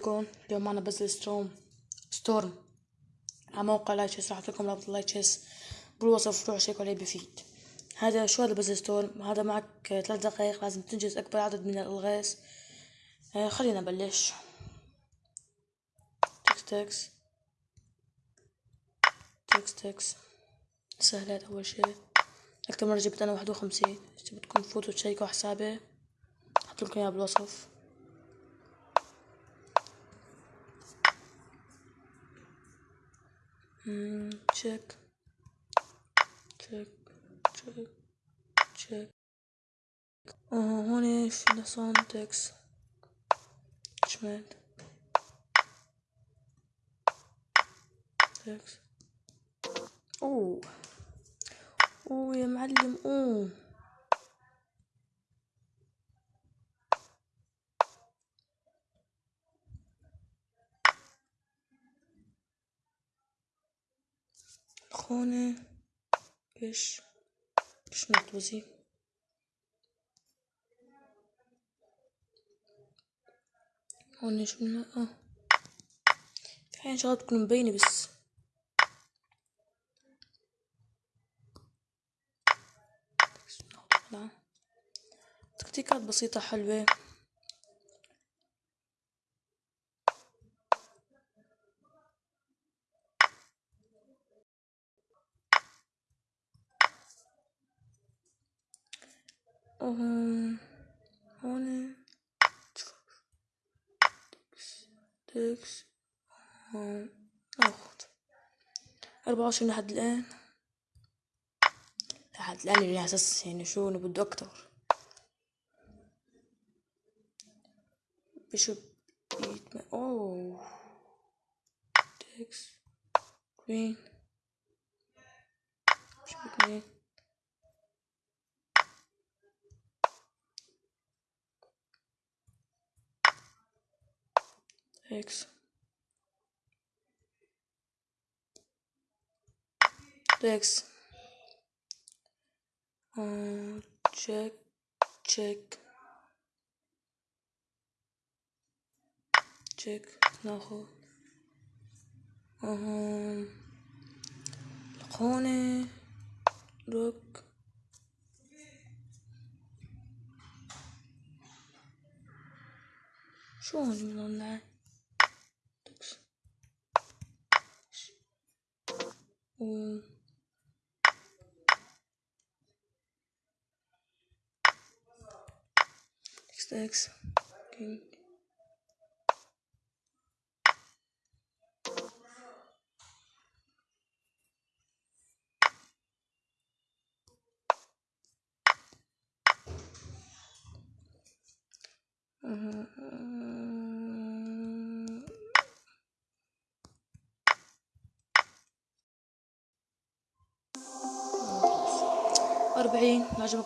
عليكم اليوم معنا Puzzle Storm. Storm. على موقع Lichess راح أحط لكم رابط Lichess. بالوصف روحوا شيكوا عليه بفيد هذا شو هذا Puzzle Storm؟ هذا معك ثلاث دقايق لازم تنجز أكبر عدد من الألغاز. آه خلينا نبلش. تكس تكس. تكس تكس. سهلات أول شي أكتر مرة جبت أنا واحد وخمسين. بدكم تفوتوا تشيكوا حسابي أحط لكم اياه بالوصف. Check check check check آه هون في نصان تكس شمال تكس اوه. اوه يا معلم اوه. إيش إيش نطوزي هون شو آه. في حين شغلات تكون مبينة بس تكتيكات بسيطة حلوة. هون ناخد أربعة وعشرين لحد الآن. لحد الآن يعني أساس يعني شو أنا بده أكتر. بشوف بيت أوه. تكس كوين بشوف اتنين X X um, check check check ناخذ um, لقوني روك شو هون من Um, Stacks. okay Uh-huh. ما عجبك؟